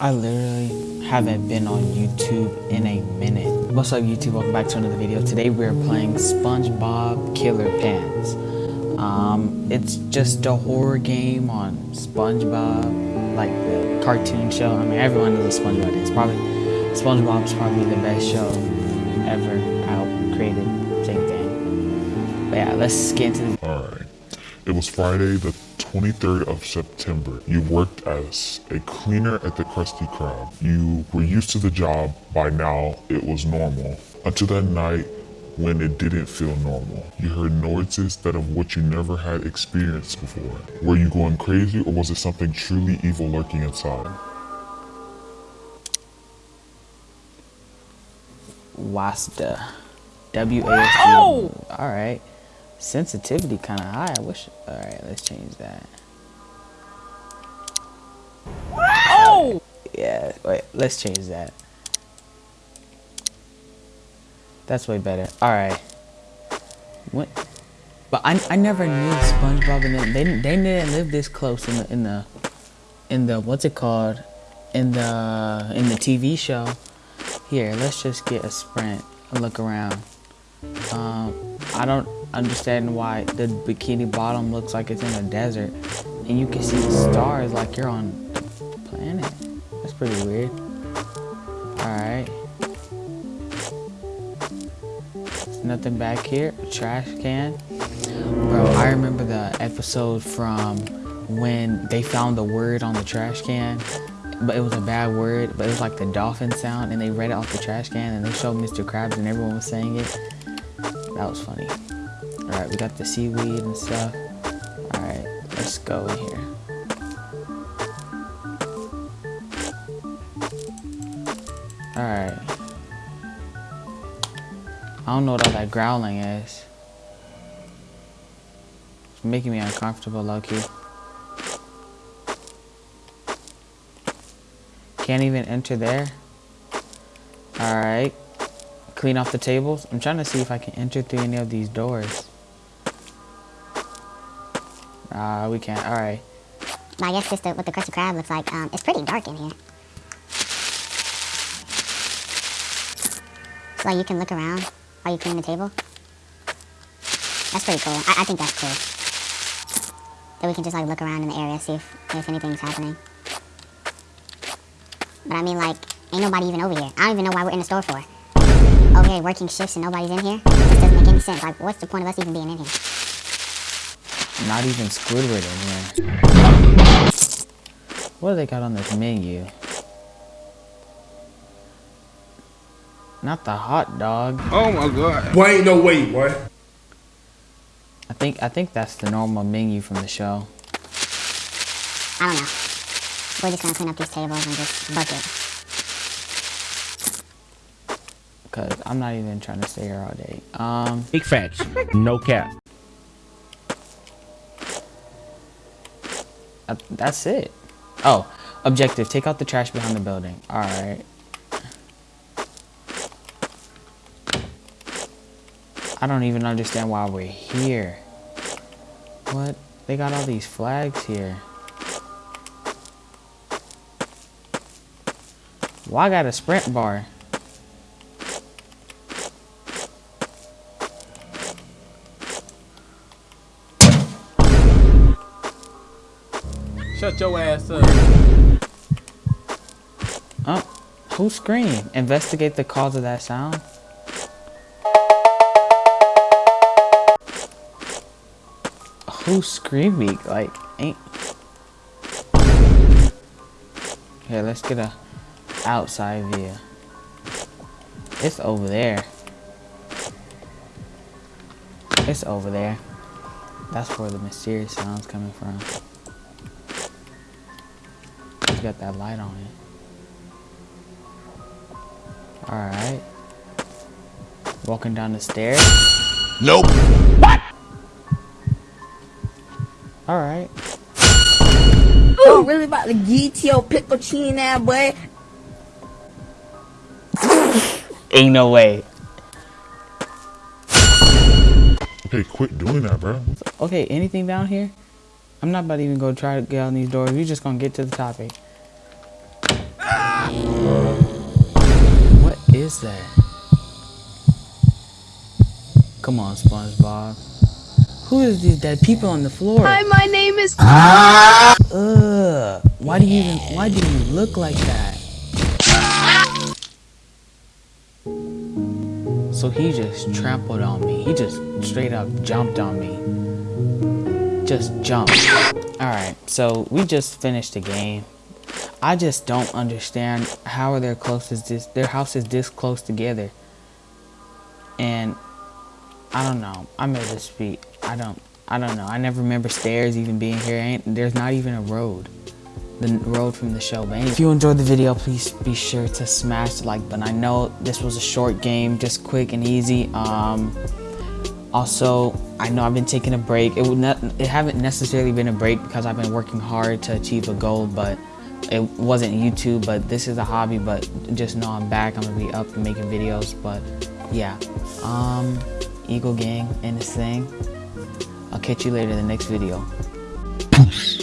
I literally haven't been on YouTube in a minute. What's up YouTube? Welcome back to another video. Today we're playing SpongeBob Killer Pants. Um, it's just a horror game on SpongeBob, like the cartoon show. I mean, everyone knows what SpongeBob is. Probably SpongeBob's probably the best show ever out created. Same thing. But yeah, let's get into the. Alright. It was Friday the 23rd of September. You worked as a cleaner at the Krusty Krab. You were used to the job. By now, it was normal. Until that night when it didn't feel normal. You heard noises that of what you never had experienced before. Were you going crazy or was it something truly evil lurking inside? Wasta. W-A-S-D. Oh! Alright. Sensitivity kind of high. I wish. Alright, let's change that. Oh! Yeah, wait, let's change that. That's way better. Alright. What? But I, I never knew SpongeBob and them. They, they didn't live this close in the, in the, in the, what's it called? In the, in the TV show. Here, let's just get a sprint and look around. Um, I don't understand why the bikini bottom looks like it's in a desert and you can see the stars like you're on a planet. That's pretty weird. Alright. Nothing back here. Trash can. Bro, I remember the episode from when they found the word on the trash can but it was a bad word, but it was like the dolphin sound, and they read it off the trash can, and they showed Mr. Krabs, and everyone was saying it. That was funny. Alright, we got the seaweed and stuff. Alright, let's go in here. Alright. I don't know what all that growling is. It's making me uncomfortable, low-key. Can't even enter there. Alright clean off the tables. I'm trying to see if I can enter through any of these doors. Ah, uh, we can't. All right. Well, I guess just what the Krusty Krab looks like. Um, it's pretty dark in here. So like you can look around while you clean the table. That's pretty cool. I, I think that's cool. That we can just like look around in the area, see if, if anything's happening. But I mean like, ain't nobody even over here. I don't even know why we're in the store for here working shifts and nobody's in here? This doesn't make any sense. Like, what's the point of us even being in here? Not even Squidward in here. What do they got on this menu? Not the hot dog. Oh my god. Boy, ain't no way, boy. I think I think that's the normal menu from the show. I don't know. We're just gonna clean up these tables and just bucket. because I'm not even trying to stay here all day. Um, Big facts, no cap. Uh, that's it. Oh, objective, take out the trash behind the building. All right. I don't even understand why we're here. What? They got all these flags here. Why well, I got a sprint bar? Shut your ass up. Oh, who screamed? Investigate the cause of that sound. Who's screaming? Like, ain't... Here, let's get a outside view. It's over there. It's over there. That's where the mysterious sound's coming from got that light on it. Alright. Walking down the stairs. Nope. What? Alright. Oh, really about to get your pickle chin now, boy? Ain't no way. Okay, quit doing that, bro. Okay, anything down here? I'm not about to even go try to get on these doors. We're just gonna get to the topic. Is that? Come on, SpongeBob. Who is these dead people on the floor? Hi, my name is. Ah! Ugh. Why do you even? Why do you look like that? So he just trampled on me. He just straight up jumped on me. Just jumped. Alright, so we just finished the game. I just don't understand how are their as this their house is this close together. And I don't know. I'm this speak. I don't I don't know. I never remember stairs even being here. Ain't there's not even a road. The road from the show. But if you enjoyed the video, please be sure to smash the like button. I know this was a short game, just quick and easy. Um also, I know I've been taking a break. It would not it haven't necessarily been a break because I've been working hard to achieve a goal, but it wasn't YouTube, but this is a hobby, but just know I'm back. I'm gonna be up and making videos, but yeah. Um Eagle Gang in this thing. I'll catch you later in the next video.